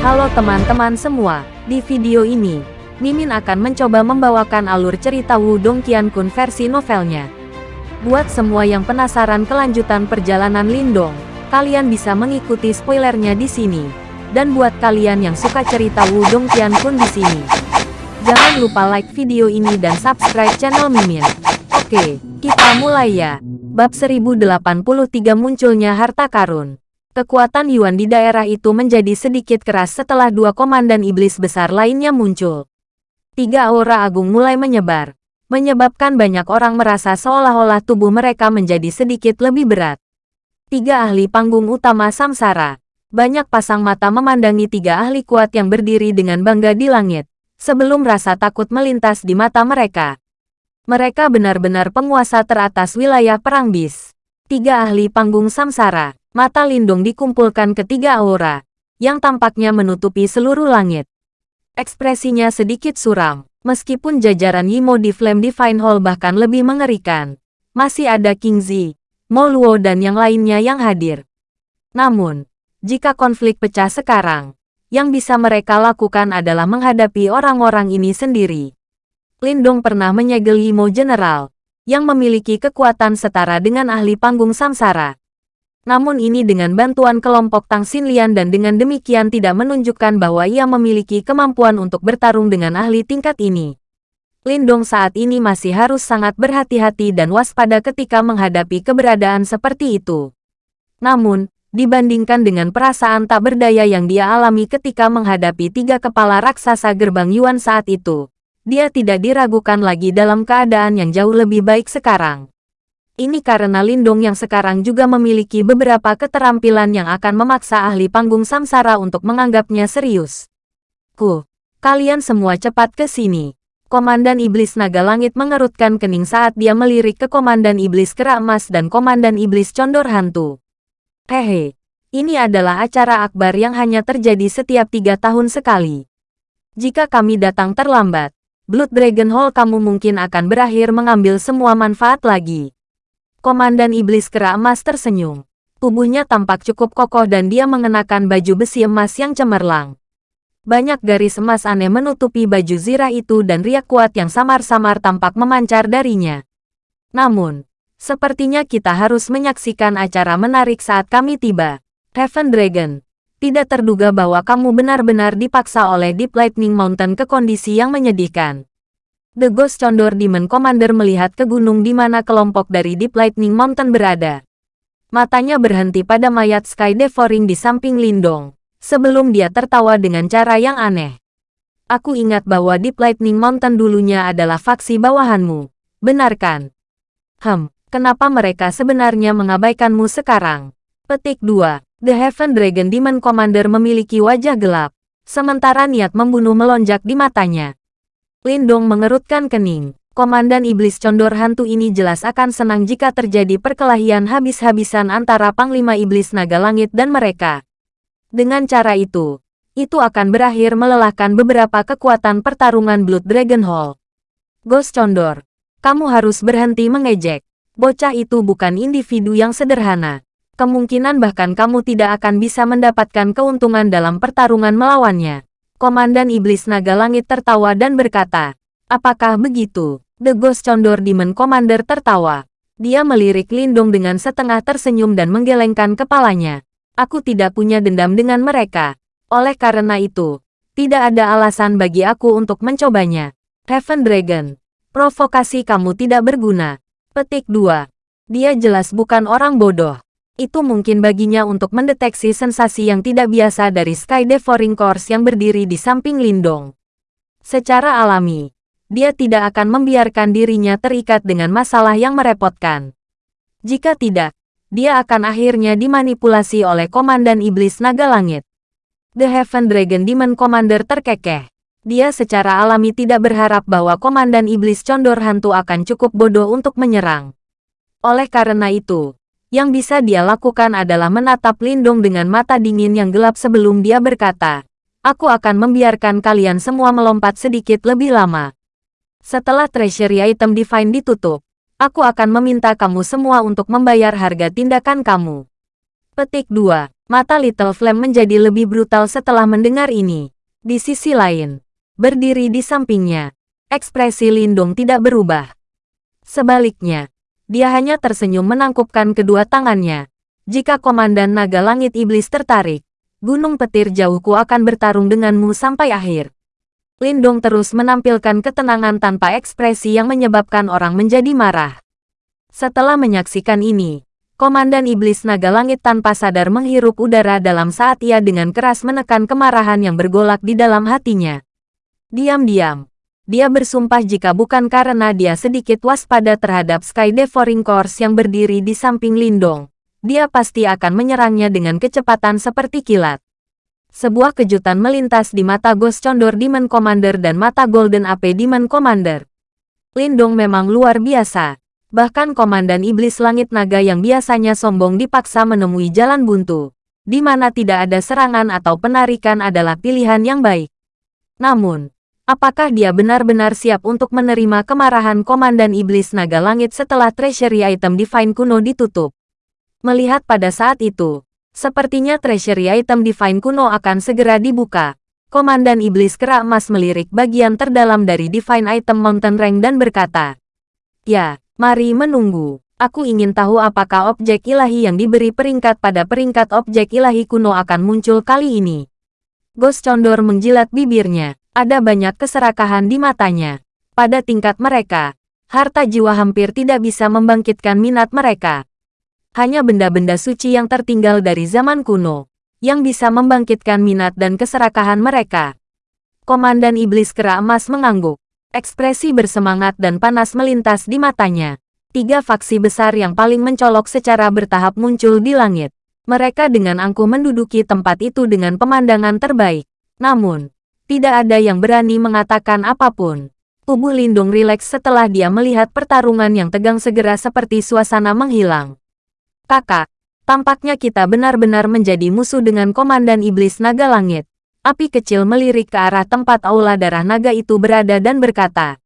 Halo teman-teman semua, di video ini, Mimin akan mencoba membawakan alur cerita Wudong Qiankun versi novelnya. Buat semua yang penasaran kelanjutan perjalanan Lindong, kalian bisa mengikuti spoilernya di sini. Dan buat kalian yang suka cerita Wudong Qiankun di sini, jangan lupa like video ini dan subscribe channel Mimin. Oke, kita mulai ya. Bab 1083 munculnya harta karun. Kekuatan Yuan di daerah itu menjadi sedikit keras setelah dua komandan iblis besar lainnya muncul. Tiga aura agung mulai menyebar, menyebabkan banyak orang merasa seolah-olah tubuh mereka menjadi sedikit lebih berat. Tiga ahli panggung utama samsara. Banyak pasang mata memandangi tiga ahli kuat yang berdiri dengan bangga di langit, sebelum rasa takut melintas di mata mereka. Mereka benar-benar penguasa teratas wilayah perang bis. Tiga ahli panggung samsara, mata lindung dikumpulkan ketiga aura, yang tampaknya menutupi seluruh langit. Ekspresinya sedikit suram, meskipun jajaran Yimo di Flame Divine Hall bahkan lebih mengerikan. Masih ada King Zi, Mo Luo dan yang lainnya yang hadir. Namun, jika konflik pecah sekarang, yang bisa mereka lakukan adalah menghadapi orang-orang ini sendiri. Lindong pernah menyegel Yimo General, yang memiliki kekuatan setara dengan ahli panggung samsara. Namun ini dengan bantuan kelompok Tang Xinlian dan dengan demikian tidak menunjukkan bahwa ia memiliki kemampuan untuk bertarung dengan ahli tingkat ini. Lindong saat ini masih harus sangat berhati-hati dan waspada ketika menghadapi keberadaan seperti itu. Namun, dibandingkan dengan perasaan tak berdaya yang dia alami ketika menghadapi tiga kepala raksasa gerbang Yuan saat itu, dia tidak diragukan lagi dalam keadaan yang jauh lebih baik sekarang. Ini karena Lindung yang sekarang juga memiliki beberapa keterampilan yang akan memaksa ahli panggung samsara untuk menganggapnya serius. Ku, kalian semua cepat ke sini. Komandan Iblis Naga Langit mengerutkan kening saat dia melirik ke Komandan Iblis Kera Emas dan Komandan Iblis Condor Hantu. Hehe, ini adalah acara akbar yang hanya terjadi setiap tiga tahun sekali. Jika kami datang terlambat, Blood Dragon Hall kamu mungkin akan berakhir mengambil semua manfaat lagi. Komandan Iblis Kera Emas tersenyum. Tubuhnya tampak cukup kokoh dan dia mengenakan baju besi emas yang cemerlang. Banyak garis emas aneh menutupi baju zirah itu dan riak kuat yang samar-samar tampak memancar darinya. Namun, sepertinya kita harus menyaksikan acara menarik saat kami tiba. Heaven Dragon, tidak terduga bahwa kamu benar-benar dipaksa oleh Deep Lightning Mountain ke kondisi yang menyedihkan. The Ghost Condor Demon Commander melihat ke gunung di mana kelompok dari Deep Lightning Mountain berada. Matanya berhenti pada mayat Sky Devouring di samping Lindong, sebelum dia tertawa dengan cara yang aneh. Aku ingat bahwa Deep Lightning Mountain dulunya adalah faksi bawahanmu. Benarkan? Kenapa mereka sebenarnya mengabaikanmu sekarang? Petik 2. The Heaven Dragon Demon Commander memiliki wajah gelap, sementara niat membunuh melonjak di matanya. Lindong mengerutkan kening. Komandan Iblis Condor Hantu ini jelas akan senang jika terjadi perkelahian habis-habisan antara Panglima Iblis Naga Langit dan mereka. Dengan cara itu, itu akan berakhir melelahkan beberapa kekuatan pertarungan Blood Dragon Hall. Ghost Condor, kamu harus berhenti mengejek. Bocah itu bukan individu yang sederhana. Kemungkinan bahkan kamu tidak akan bisa mendapatkan keuntungan dalam pertarungan melawannya. Komandan Iblis Naga Langit tertawa dan berkata, Apakah begitu? The Ghost Condor Demon Commander tertawa. Dia melirik Lindung dengan setengah tersenyum dan menggelengkan kepalanya. Aku tidak punya dendam dengan mereka. Oleh karena itu, tidak ada alasan bagi aku untuk mencobanya. Heaven Dragon. Provokasi kamu tidak berguna. Petik 2. Dia jelas bukan orang bodoh itu mungkin baginya untuk mendeteksi sensasi yang tidak biasa dari Sky Devouring Course yang berdiri di samping Lindong. Secara alami, dia tidak akan membiarkan dirinya terikat dengan masalah yang merepotkan. Jika tidak, dia akan akhirnya dimanipulasi oleh Komandan Iblis Naga Langit. The Heaven Dragon Demon Commander terkekeh. Dia secara alami tidak berharap bahwa Komandan Iblis Condor Hantu akan cukup bodoh untuk menyerang. Oleh karena itu, yang bisa dia lakukan adalah menatap Lindung dengan mata dingin yang gelap sebelum dia berkata, Aku akan membiarkan kalian semua melompat sedikit lebih lama. Setelah treasury item divine ditutup, aku akan meminta kamu semua untuk membayar harga tindakan kamu. Petik 2. Mata Little Flame menjadi lebih brutal setelah mendengar ini. Di sisi lain, berdiri di sampingnya, ekspresi Lindung tidak berubah. Sebaliknya, dia hanya tersenyum menangkupkan kedua tangannya. Jika Komandan Naga Langit Iblis tertarik, Gunung Petir Jauhku akan bertarung denganmu sampai akhir. Lindong terus menampilkan ketenangan tanpa ekspresi yang menyebabkan orang menjadi marah. Setelah menyaksikan ini, Komandan Iblis Naga Langit tanpa sadar menghirup udara dalam saat ia dengan keras menekan kemarahan yang bergolak di dalam hatinya. Diam-diam, dia bersumpah jika bukan karena dia sedikit waspada terhadap Sky Devouring Course yang berdiri di samping Lindong, dia pasti akan menyerangnya dengan kecepatan seperti kilat. Sebuah kejutan melintas di mata Ghost Condor Demon Commander dan mata Golden AP Demon Commander. Lindong memang luar biasa. Bahkan Komandan Iblis Langit Naga yang biasanya sombong dipaksa menemui jalan buntu, di mana tidak ada serangan atau penarikan adalah pilihan yang baik. Namun, apakah dia benar-benar siap untuk menerima kemarahan Komandan Iblis Naga Langit setelah treasury item Divine kuno ditutup? Melihat pada saat itu, sepertinya treasury item Divine kuno akan segera dibuka. Komandan Iblis Kera Emas melirik bagian terdalam dari Divine Item Mountain Rank dan berkata, Ya, mari menunggu. Aku ingin tahu apakah objek ilahi yang diberi peringkat pada peringkat objek ilahi kuno akan muncul kali ini. Ghost Condor menjilat bibirnya. Ada banyak keserakahan di matanya. Pada tingkat mereka, harta jiwa hampir tidak bisa membangkitkan minat mereka hanya benda-benda suci yang tertinggal dari zaman kuno, yang bisa membangkitkan minat dan keserakahan mereka. Komandan Iblis Kera Emas mengangguk. Ekspresi bersemangat dan panas melintas di matanya. Tiga faksi besar yang paling mencolok secara bertahap muncul di langit. Mereka dengan angkuh menduduki tempat itu dengan pemandangan terbaik. Namun, tidak ada yang berani mengatakan apa pun. Tubuh Lindung rileks setelah dia melihat pertarungan yang tegang segera seperti suasana menghilang. Kakak, tampaknya kita benar-benar menjadi musuh dengan Komandan Iblis Naga Langit. Api kecil melirik ke arah tempat aula darah naga itu berada dan berkata.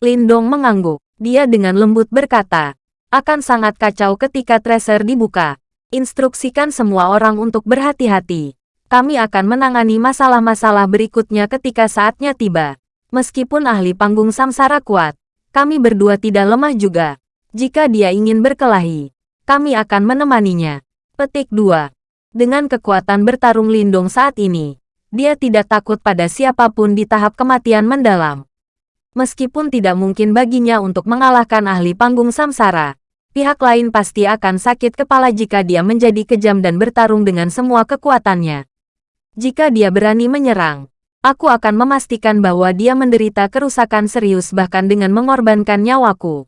Lindong mengangguk. Dia dengan lembut berkata, akan sangat kacau ketika tracer dibuka. Instruksikan semua orang untuk berhati-hati. Kami akan menangani masalah-masalah berikutnya ketika saatnya tiba. Meskipun ahli panggung samsara kuat, kami berdua tidak lemah juga. Jika dia ingin berkelahi, kami akan menemaninya. Petik 2. Dengan kekuatan bertarung Lindung saat ini, dia tidak takut pada siapa pun di tahap kematian mendalam. Meskipun tidak mungkin baginya untuk mengalahkan ahli panggung samsara, pihak lain pasti akan sakit kepala jika dia menjadi kejam dan bertarung dengan semua kekuatannya. Jika dia berani menyerang, aku akan memastikan bahwa dia menderita kerusakan serius bahkan dengan mengorbankan nyawaku.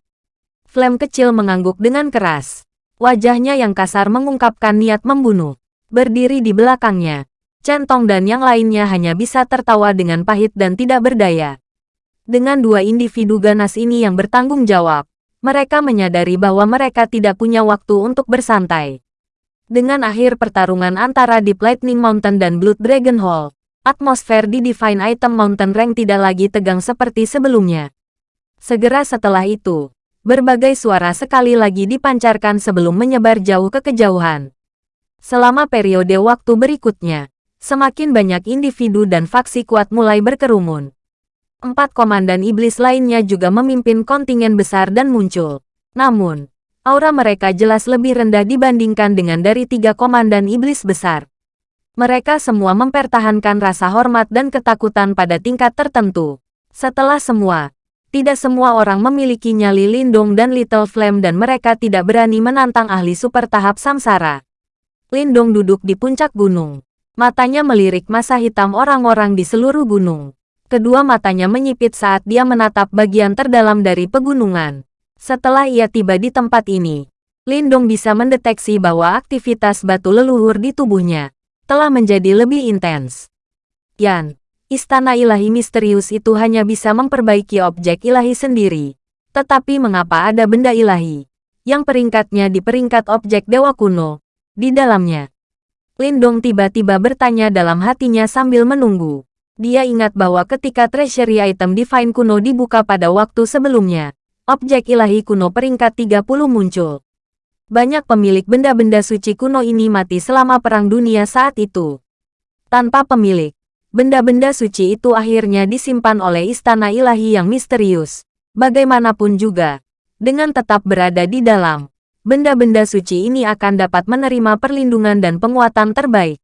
Flame kecil mengangguk dengan keras. Wajahnya yang kasar mengungkapkan niat membunuh. Berdiri di belakangnya, Centong dan yang lainnya hanya bisa tertawa dengan pahit dan tidak berdaya. Dengan dua individu ganas ini yang bertanggung jawab, mereka menyadari bahwa mereka tidak punya waktu untuk bersantai. Dengan akhir pertarungan antara Deep Lightning Mountain dan Blood Dragon Hall, atmosfer di Divine Item Mountain Rank tidak lagi tegang seperti sebelumnya. Segera setelah itu, Berbagai suara sekali lagi dipancarkan sebelum menyebar jauh ke kejauhan. Selama periode waktu berikutnya, semakin banyak individu dan faksi kuat mulai berkerumun. Empat komandan iblis lainnya juga memimpin kontingen besar dan muncul. Namun, aura mereka jelas lebih rendah dibandingkan dengan dari tiga komandan iblis besar. Mereka semua mempertahankan rasa hormat dan ketakutan pada tingkat tertentu. Setelah semua, tidak semua orang memiliki nyali Lindung dan Little Flame dan mereka tidak berani menantang ahli super tahap samsara. Lindung duduk di puncak gunung. Matanya melirik masa hitam orang-orang di seluruh gunung. Kedua matanya menyipit saat dia menatap bagian terdalam dari pegunungan. Setelah ia tiba di tempat ini, Lindung bisa mendeteksi bahwa aktivitas batu leluhur di tubuhnya telah menjadi lebih intens. Yan, istana ilahi misterius itu hanya bisa memperbaiki objek ilahi sendiri. Tetapi mengapa ada benda ilahi, yang peringkatnya di peringkat objek dewa kuno, di dalamnya? Lindong tiba-tiba bertanya dalam hatinya sambil menunggu. Dia ingat bahwa ketika treasury item divine kuno dibuka pada waktu sebelumnya, objek ilahi kuno peringkat 30 muncul. Banyak pemilik benda-benda suci kuno ini mati selama Perang Dunia saat itu. Tanpa pemilik, benda-benda suci itu akhirnya disimpan oleh istana ilahi yang misterius. Bagaimanapun juga, dengan tetap berada di dalam, benda-benda suci ini akan dapat menerima perlindungan dan penguatan terbaik.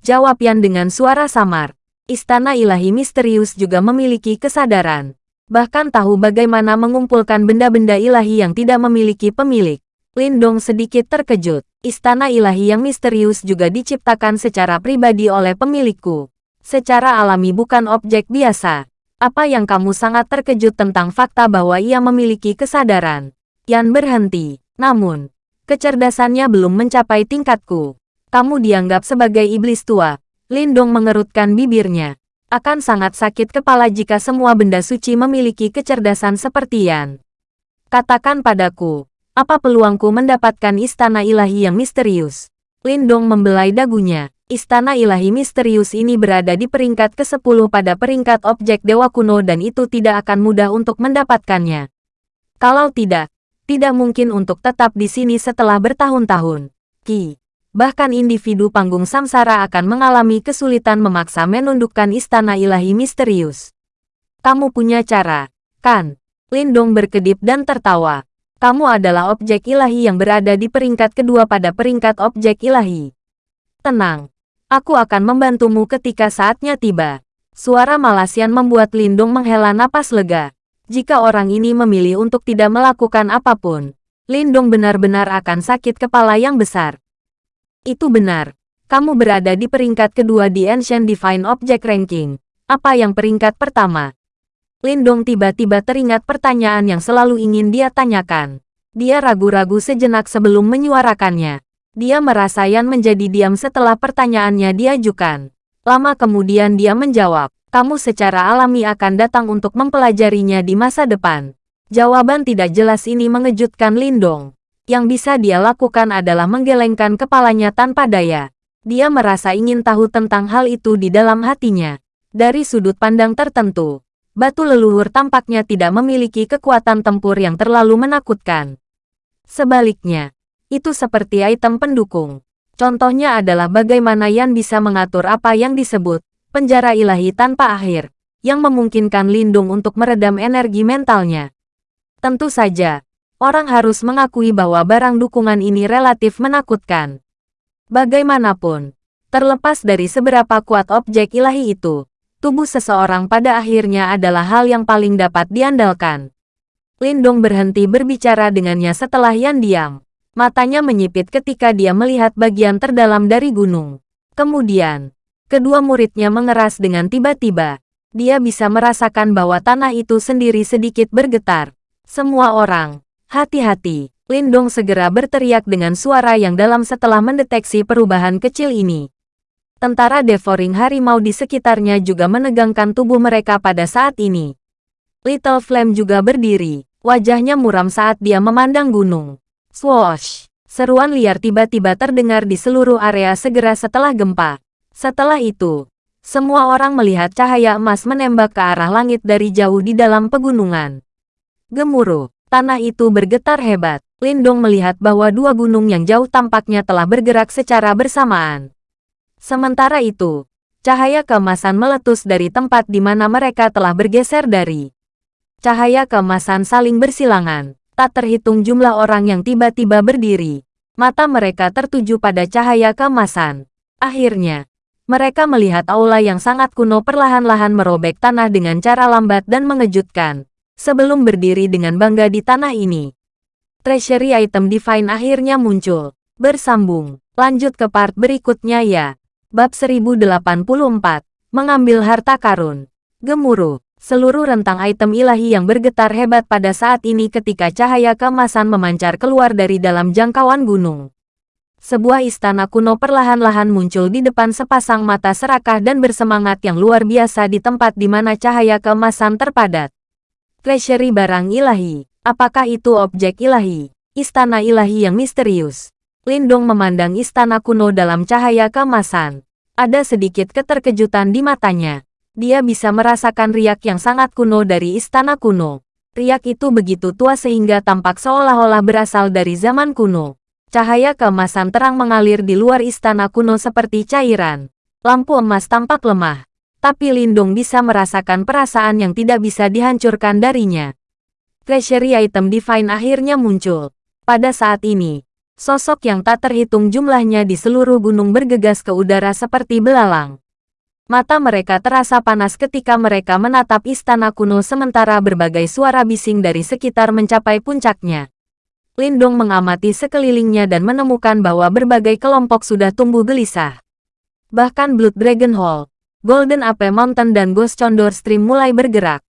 Jawab Yan dengan suara samar. Istana ilahi misterius juga memiliki kesadaran. Bahkan tahu bagaimana mengumpulkan benda-benda ilahi yang tidak memiliki pemilik. Lindong sedikit terkejut. Istana ilahi yang misterius juga diciptakan secara pribadi oleh pemilikku. Secara alami bukan objek biasa. Apa yang kamu sangat terkejut tentang fakta bahwa ia memiliki kesadaran? Yan berhenti. Namun, kecerdasannya belum mencapai tingkatku. Kamu dianggap sebagai iblis tua. Lindong mengerutkan bibirnya. Akan sangat sakit kepala jika semua benda suci memiliki kecerdasan seperti Yan. Katakan padaku, apa peluangku mendapatkan istana ilahi yang misterius? Lindong membelai dagunya. Istana ilahi misterius ini berada di peringkat ke-10 pada peringkat objek dewa kuno dan itu tidak akan mudah untuk mendapatkannya. Kalau tidak, tidak mungkin untuk tetap di sini setelah bertahun-tahun. Ki. Bahkan individu panggung samsara akan mengalami kesulitan memaksa menundukkan istana ilahi misterius. Kamu punya cara, kan? Lindong berkedip dan tertawa kamu adalah objek ilahi yang berada di peringkat kedua pada peringkat objek ilahi. Tenang, aku akan membantumu ketika saatnya tiba. Suara Malasian membuat Lindung menghela napas lega. Jika orang ini memilih untuk tidak melakukan apa pun, Lindung benar-benar akan sakit kepala yang besar. Itu benar. Kamu berada di peringkat kedua di Ancient Divine Object Ranking. Apa yang peringkat pertama? Lindong tiba-tiba teringat pertanyaan yang selalu ingin dia tanyakan. Dia ragu-ragu sejenak sebelum menyuarakannya. Dia merasa Yan menjadi diam setelah pertanyaannya diajukan. Lama kemudian dia menjawab, kamu secara alami akan datang untuk mempelajarinya di masa depan. Jawaban tidak jelas ini mengejutkan Lindong. Yang bisa dia lakukan adalah menggelengkan kepalanya tanpa daya. Dia merasa ingin tahu tentang hal itu di dalam hatinya. Dari sudut pandang tertentu, batu leluhur tampaknya tidak memiliki kekuatan tempur yang terlalu menakutkan. Sebaliknya, itu seperti item pendukung. Contohnya adalah bagaimana Yan bisa mengatur apa yang disebut penjara ilahi tanpa akhir, yang memungkinkan Lindung untuk meredam energi mentalnya. Tentu saja, orang harus mengakui bahwa barang dukungan ini relatif menakutkan. Bagaimanapun, terlepas dari seberapa kuat objek ilahi itu, tubuh seseorang pada akhirnya adalah hal yang paling dapat diandalkan. Lindong berhenti berbicara dengannya setelah Yan diam. Matanya menyipit ketika dia melihat bagian terdalam dari gunung. Kemudian, kedua muridnya mengeras dengan tiba-tiba. Dia bisa merasakan bahwa tanah itu sendiri sedikit bergetar. Semua orang, hati-hati. Lindong segera berteriak dengan suara yang dalam setelah mendeteksi perubahan kecil ini. Tentara devouring harimau di sekitarnya juga menegangkan tubuh mereka pada saat ini. Little Flame juga berdiri. Wajahnya muram saat dia memandang gunung. Swoosh! Seruan liar tiba-tiba terdengar di seluruh area segera setelah gempa. Setelah itu, semua orang melihat cahaya emas menembak ke arah langit dari jauh di dalam pegunungan. Gemuruh, tanah itu bergetar hebat. Lindong melihat bahwa dua gunung yang jauh tampaknya telah bergerak secara bersamaan. Sementara itu, cahaya keemasan meletus dari tempat di mana mereka telah bergeser dari. Cahaya keemasan saling bersilangan. Tak terhitung jumlah orang yang tiba-tiba berdiri. Mata mereka tertuju pada cahaya keemasan. Akhirnya, mereka melihat aula yang sangat kuno perlahan-lahan merobek tanah dengan cara lambat dan mengejutkan. Sebelum berdiri dengan bangga di tanah ini. Treasury item Divine akhirnya muncul. Bersambung. Lanjut ke part berikutnya ya. Bab 1084, Mengambil Harta Karun. Gemuruh, seluruh rentang item ilahi yang bergetar hebat pada saat ini ketika cahaya kemasan memancar keluar dari dalam jangkauan gunung. Sebuah istana kuno perlahan-lahan muncul di depan sepasang mata serakah dan bersemangat yang luar biasa di tempat di mana cahaya kemasan terpadat. Treasury barang ilahi, apakah itu objek ilahi? Istana ilahi yang misterius. Lindong memandang istana kuno dalam cahaya kemasan. Ada sedikit keterkejutan di matanya. Dia bisa merasakan riak yang sangat kuno dari istana kuno. Riak itu begitu tua sehingga tampak seolah-olah berasal dari zaman kuno. Cahaya keemasan terang mengalir di luar istana kuno seperti cairan. Lampu emas tampak lemah, tapi Lindung bisa merasakan perasaan yang tidak bisa dihancurkan darinya. Treasury item Divine akhirnya muncul. Pada saat ini, sosok yang tak terhitung jumlahnya di seluruh gunung bergegas ke udara seperti belalang. Mata mereka terasa panas ketika mereka menatap istana kuno sementara berbagai suara bising dari sekitar mencapai puncaknya. Lindong mengamati sekelilingnya dan menemukan bahwa berbagai kelompok sudah tumbuh gelisah. Bahkan Blood Dragon Hall, Golden Ape Mountain dan Ghost Condor Stream mulai bergerak.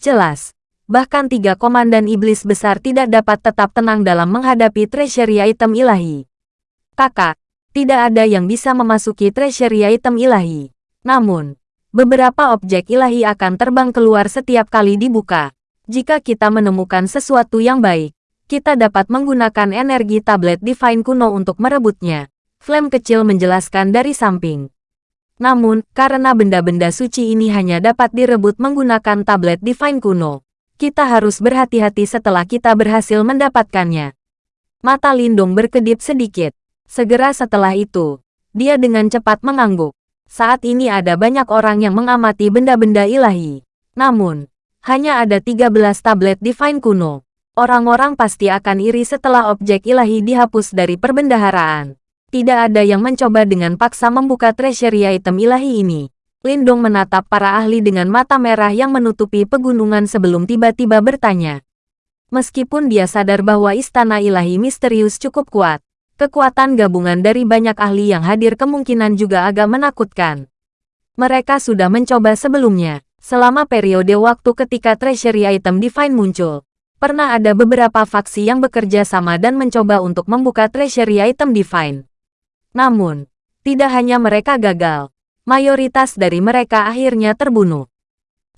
Jelas, bahkan tiga komandan iblis besar tidak dapat tetap tenang dalam menghadapi treasury item ilahi. Kakak, tidak ada yang bisa memasuki treasury item ilahi. Namun, beberapa objek ilahi akan terbang keluar setiap kali dibuka. Jika kita menemukan sesuatu yang baik, kita dapat menggunakan energi tablet Divine kuno untuk merebutnya. Flame kecil menjelaskan dari samping. Namun, karena benda-benda suci ini hanya dapat direbut menggunakan tablet Divine kuno, kita harus berhati-hati setelah kita berhasil mendapatkannya. Mata Lindung berkedip sedikit. Segera setelah itu, dia dengan cepat mengangguk. Saat ini ada banyak orang yang mengamati benda-benda ilahi. Namun, hanya ada 13 tablet Divine kuno. Orang-orang pasti akan iri setelah objek ilahi dihapus dari perbendaharaan. Tidak ada yang mencoba dengan paksa membuka treasury item ilahi ini. Lindong menatap para ahli dengan mata merah yang menutupi pegunungan sebelum tiba-tiba bertanya. Meskipun dia sadar bahwa istana ilahi misterius cukup kuat, Kekuatan gabungan dari banyak ahli yang hadir kemungkinan juga agak menakutkan. Mereka sudah mencoba sebelumnya, selama periode waktu ketika treasury item Divine muncul. Pernah ada beberapa faksi yang bekerja sama dan mencoba untuk membuka treasury item Divine. Namun, tidak hanya mereka gagal, mayoritas dari mereka akhirnya terbunuh.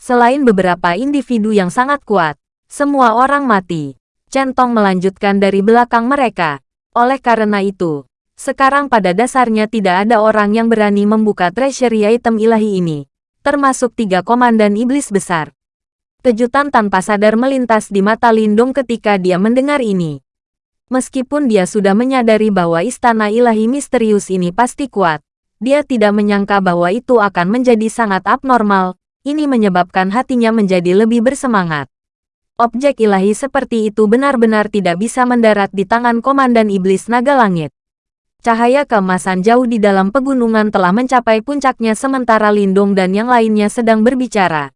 Selain beberapa individu yang sangat kuat, semua orang mati. Centong melanjutkan dari belakang mereka. Oleh karena itu, sekarang pada dasarnya tidak ada orang yang berani membuka treasury item ilahi ini, termasuk tiga komandan iblis besar. Kejutan tanpa sadar melintas di mata Lindung ketika dia mendengar ini. Meskipun dia sudah menyadari bahwa istana ilahi misterius ini pasti kuat, dia tidak menyangka bahwa itu akan menjadi sangat abnormal, ini menyebabkan hatinya menjadi lebih bersemangat. Objek ilahi seperti itu benar-benar tidak bisa mendarat di tangan Komandan Iblis Naga Langit. Cahaya keemasan jauh di dalam pegunungan telah mencapai puncaknya sementara Lindung dan yang lainnya sedang berbicara.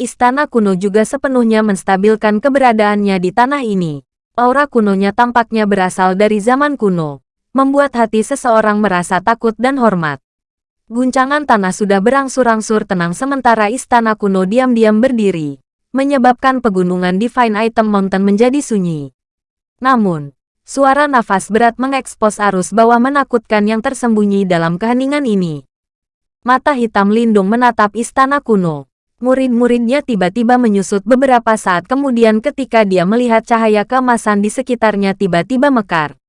Istana kuno juga sepenuhnya menstabilkan keberadaannya di tanah ini. Aura kunonya tampaknya berasal dari zaman kuno, membuat hati seseorang merasa takut dan hormat. Guncangan tanah sudah berangsur-angsur tenang sementara istana kuno diam-diam berdiri menyebabkan pegunungan Divine Item Mountain menjadi sunyi. Namun, suara nafas berat mengekspos arus bawah menakutkan yang tersembunyi dalam keheningan ini. Mata hitam lindung menatap istana kuno. Murid-muridnya tiba-tiba menyusut beberapa saat kemudian ketika dia melihat cahaya keemasan di sekitarnya tiba-tiba mekar.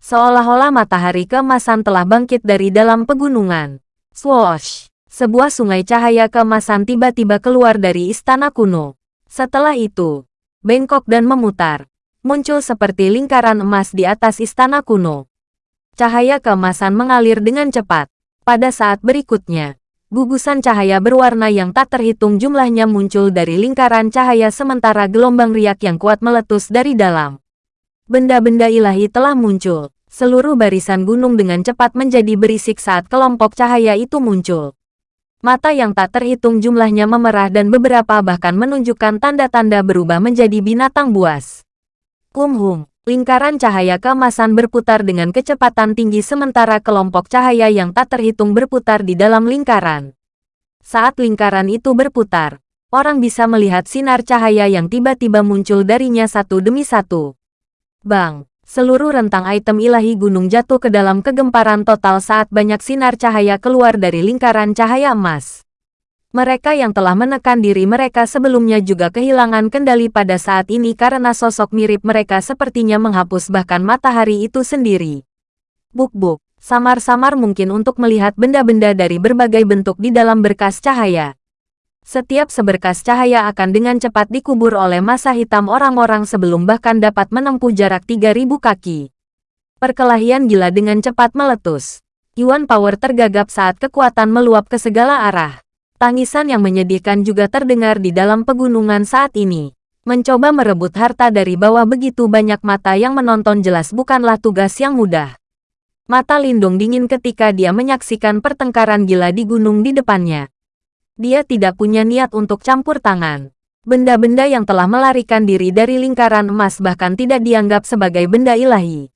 Seolah-olah matahari keemasan telah bangkit dari dalam pegunungan. Swoosh! Sebuah sungai cahaya keemasan tiba-tiba keluar dari istana kuno. Setelah itu, bengkok dan memutar, muncul seperti lingkaran emas di atas istana kuno. Cahaya keemasan mengalir dengan cepat. Pada saat berikutnya, gugusan cahaya berwarna yang tak terhitung jumlahnya muncul dari lingkaran cahaya sementara gelombang riak yang kuat meletus dari dalam. Benda-benda ilahi telah muncul. Seluruh barisan gunung dengan cepat menjadi berisik saat kelompok cahaya itu muncul. Mata yang tak terhitung jumlahnya memerah dan beberapa bahkan menunjukkan tanda-tanda berubah menjadi binatang buas. Kumhum, lingkaran cahaya keemasan berputar dengan kecepatan tinggi sementara kelompok cahaya yang tak terhitung berputar di dalam lingkaran. Saat lingkaran itu berputar, orang bisa melihat sinar cahaya yang tiba-tiba muncul darinya satu demi satu. Bang! Seluruh rentang item ilahi gunung jatuh ke dalam kegemparan total saat banyak sinar cahaya keluar dari lingkaran cahaya emas. Mereka yang telah menekan diri mereka sebelumnya juga kehilangan kendali pada saat ini karena sosok mirip mereka sepertinya menghapus bahkan matahari itu sendiri. Buk-buk, samar-samar mungkin untuk melihat benda-benda dari berbagai bentuk di dalam berkas cahaya. Setiap seberkas cahaya akan dengan cepat dikubur oleh masa hitam orang-orang sebelum bahkan dapat menempuh jarak 3000 kaki. Perkelahian gila dengan cepat meletus. Yuan Power tergagap saat kekuatan meluap ke segala arah. Tangisan yang menyedihkan juga terdengar di dalam pegunungan saat ini. Mencoba merebut harta dari bawah begitu banyak mata yang menonton jelas bukanlah tugas yang mudah. Mata Lindung dingin ketika dia menyaksikan pertengkaran gila di gunung di depannya. Dia tidak punya niat untuk campur tangan. Benda-benda yang telah melarikan diri dari lingkaran emas bahkan tidak dianggap sebagai benda ilahi.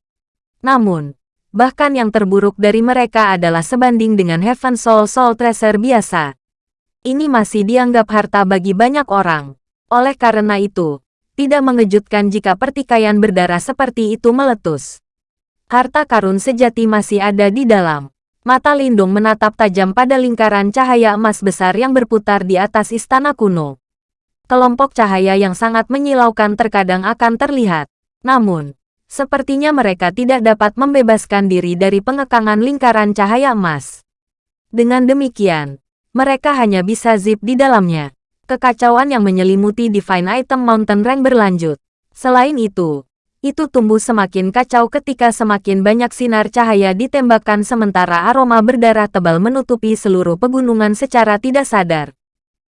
Namun, bahkan yang terburuk dari mereka adalah sebanding dengan Heaven Soul Soul Treasure biasa. Ini masih dianggap harta bagi banyak orang. Oleh karena itu, tidak mengejutkan jika pertikaian berdarah seperti itu meletus. Harta karun sejati masih ada di dalam. Mata Lindung menatap tajam pada lingkaran cahaya emas besar yang berputar di atas istana kuno. Kelompok cahaya yang sangat menyilaukan terkadang akan terlihat. Namun, Sepertinya mereka tidak dapat membebaskan diri dari pengekangan lingkaran cahaya emas. Dengan demikian, mereka hanya bisa zip di dalamnya. Kekacauan yang menyelimuti Divine Item Mountain Rank berlanjut. Selain itu, itu tumbuh semakin kacau ketika semakin banyak sinar cahaya ditembakkan sementara aroma berdarah tebal menutupi seluruh pegunungan secara tidak sadar.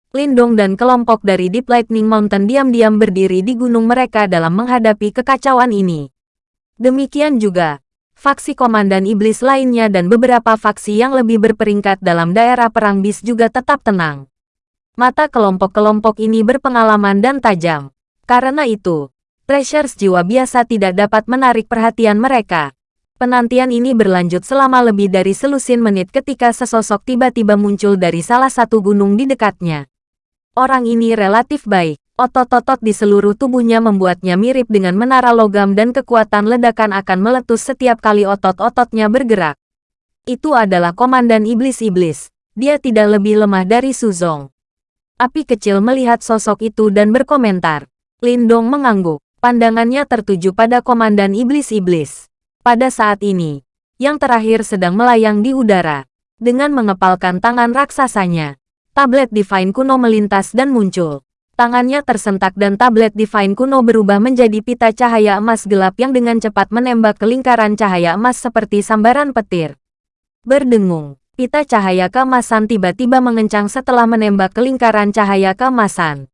Lindong dan kelompok dari Deep Lightning Mountain diam-diam berdiri di gunung mereka dalam menghadapi kekacauan ini. Demikian juga, faksi Komandan Iblis lainnya dan beberapa faksi yang lebih berperingkat dalam daerah perang bis juga tetap tenang. Mata kelompok-kelompok ini berpengalaman dan tajam. Karena itu, treasures jiwa biasa tidak dapat menarik perhatian mereka. Penantian ini berlanjut selama lebih dari selusin menit ketika sesosok tiba-tiba muncul dari salah satu gunung di dekatnya. Orang ini relatif baik. Otot-otot di seluruh tubuhnya membuatnya mirip dengan menara logam dan kekuatan ledakan akan meletus setiap kali otot-ototnya bergerak. Itu adalah komandan iblis-iblis. Dia tidak lebih lemah dari Suzong. Api kecil melihat sosok itu dan berkomentar. Lindong mengangguk. Pandangannya tertuju pada komandan iblis-iblis. Pada saat ini, yang terakhir sedang melayang di udara. Dengan mengepalkan tangan raksasanya, tablet Divine kuno melintas dan muncul. Tangannya tersentak dan tablet Divine kuno berubah menjadi pita cahaya emas gelap yang dengan cepat menembak ke lingkaran cahaya emas seperti sambaran petir. Berdengung, pita cahaya keemasan tiba-tiba mengencang setelah menembak ke lingkaran cahaya keemasan.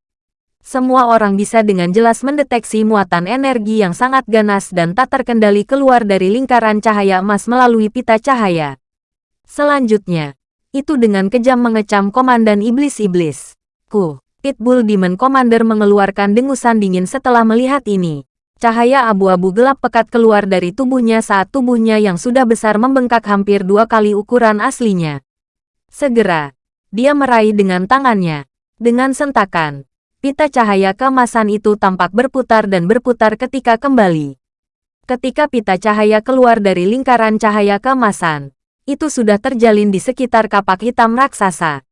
Semua orang bisa dengan jelas mendeteksi muatan energi yang sangat ganas dan tak terkendali keluar dari lingkaran cahaya emas melalui pita cahaya. Selanjutnya, itu dengan kejam mengecam komandan iblis-iblis. Ku, Pitbull Demon Commander mengeluarkan dengusan dingin setelah melihat ini. Cahaya abu-abu gelap pekat keluar dari tubuhnya saat tubuhnya yang sudah besar membengkak hampir dua kali ukuran aslinya. Segera, dia meraih dengan tangannya. Dengan sentakan, pita cahaya kemasan itu tampak berputar dan berputar ketika kembali. Ketika pita cahaya keluar dari lingkaran cahaya kemasan, itu sudah terjalin di sekitar kapak hitam raksasa.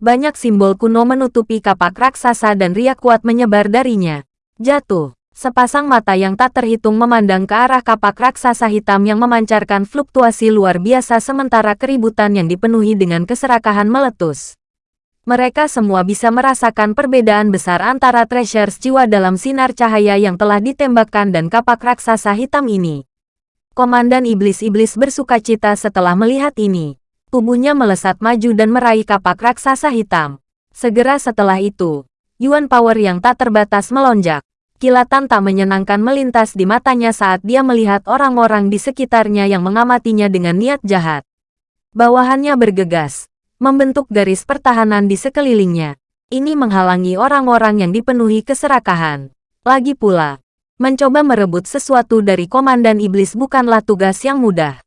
Banyak simbol kuno menutupi kapak raksasa dan riak kuat menyebar darinya. Jatuh. Sepasang mata yang tak terhitung memandang ke arah kapak raksasa hitam yang memancarkan fluktuasi luar biasa sementara keributan yang dipenuhi dengan keserakahan meletus. Mereka semua bisa merasakan perbedaan besar antara treasures jiwa dalam sinar cahaya yang telah ditembakkan dan kapak raksasa hitam ini. Komandan Iblis-Iblis bersuka cita setelah melihat ini. Tubuhnya melesat maju dan meraih kapak raksasa hitam. Segera setelah itu, Yuan Power yang tak terbatas melonjak. Kilatan tak menyenangkan melintas di matanya saat dia melihat orang-orang di sekitarnya yang mengamatinya dengan niat jahat. Bawahannya bergegas, membentuk garis pertahanan di sekelilingnya. Ini menghalangi orang-orang yang dipenuhi keserakahan. Lagi pula, mencoba merebut sesuatu dari komandan iblis bukanlah tugas yang mudah.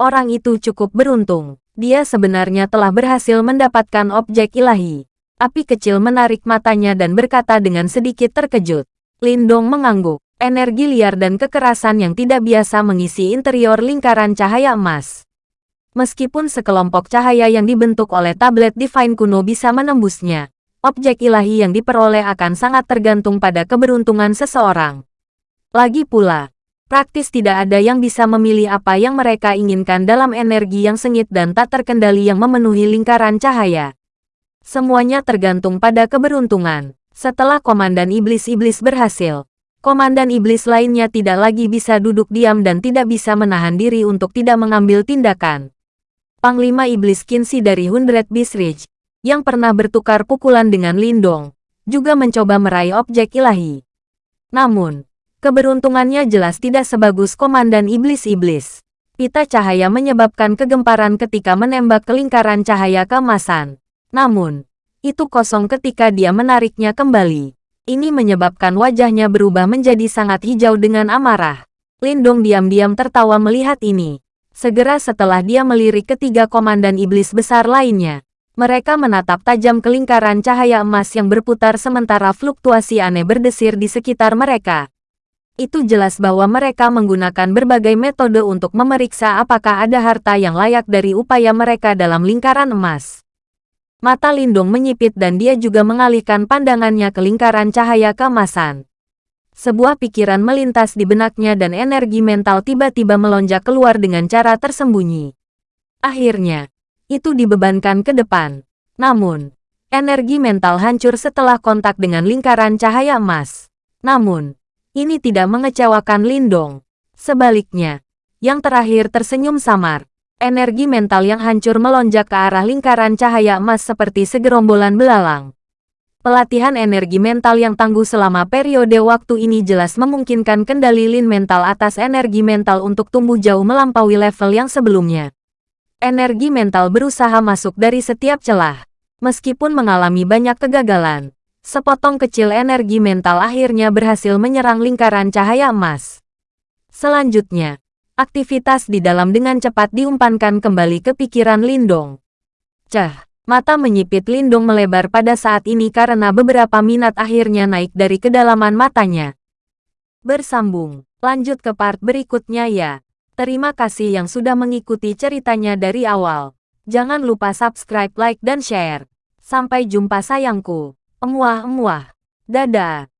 Orang itu cukup beruntung dia sebenarnya telah berhasil mendapatkan objek ilahi. Api kecil menarik matanya dan berkata dengan sedikit terkejut. Lindong mengangguk. Energi liar dan kekerasan yang tidak biasa mengisi interior lingkaran cahaya emas. Meskipun sekelompok cahaya yang dibentuk oleh tablet Divine kuno bisa menembusnya, objek ilahi yang diperoleh akan sangat tergantung pada keberuntungan seseorang. Lagi pula, Praktis tidak ada yang bisa memilih apa yang mereka inginkan dalam energi yang sengit dan tak terkendali yang memenuhi lingkaran cahaya. Semuanya tergantung pada keberuntungan. Setelah Komandan Iblis-Iblis berhasil, Komandan iblis lainnya tidak lagi bisa duduk diam dan tidak bisa menahan diri untuk tidak mengambil tindakan. Panglima Iblis Kinsi dari Hundred Beast Ridge, yang pernah bertukar pukulan dengan Lindong, juga mencoba meraih objek ilahi. Namun, keberuntungannya jelas tidak sebagus Komandan Iblis-Iblis. Pita cahaya menyebabkan kegemparan ketika menembak ke lingkaran cahaya kemasan. Namun, itu kosong ketika dia menariknya kembali. Ini menyebabkan wajahnya berubah menjadi sangat hijau dengan amarah. Lindong diam-diam tertawa melihat ini. Segera setelah dia melirik ketiga komandan iblis besar lainnya, mereka menatap tajam ke lingkaran cahaya emas yang berputar sementara fluktuasi aneh berdesir di sekitar mereka. Itu jelas bahwa mereka menggunakan berbagai metode untuk memeriksa apakah ada harta yang layak dari upaya mereka dalam lingkaran emas. Mata Lindung menyipit dan dia juga mengalihkan pandangannya ke lingkaran cahaya keemasan. Sebuah pikiran melintas di benaknya dan energi mental tiba-tiba melonjak keluar dengan cara tersembunyi. Akhirnya, itu dibebankan ke depan. Namun, energi mental hancur setelah kontak dengan lingkaran cahaya emas. Namun, ini tidak mengecewakan Lindong. Sebaliknya, yang terakhir tersenyum samar. Energi mental yang hancur melonjak ke arah lingkaran cahaya emas seperti segerombolan belalang. Pelatihan energi mental yang tangguh selama periode waktu ini jelas memungkinkan kendali lin mental atas energi mental untuk tumbuh jauh melampaui level yang sebelumnya. Energi mental berusaha masuk dari setiap celah. Meskipun mengalami banyak kegagalan, sepotong kecil energi mental akhirnya berhasil menyerang lingkaran cahaya emas. Selanjutnya, aktivitas di dalam dengan cepat diumpankan kembali ke pikiran Lindong. Cah, Mata menyipit Lindung melebar pada saat ini karena beberapa minat akhirnya naik dari kedalaman matanya. Bersambung, lanjut ke part berikutnya ya. Terima kasih yang sudah mengikuti ceritanya dari awal. Jangan lupa subscribe, like, dan share. Sampai jumpa sayangku. Emuah-emuah. Dadah.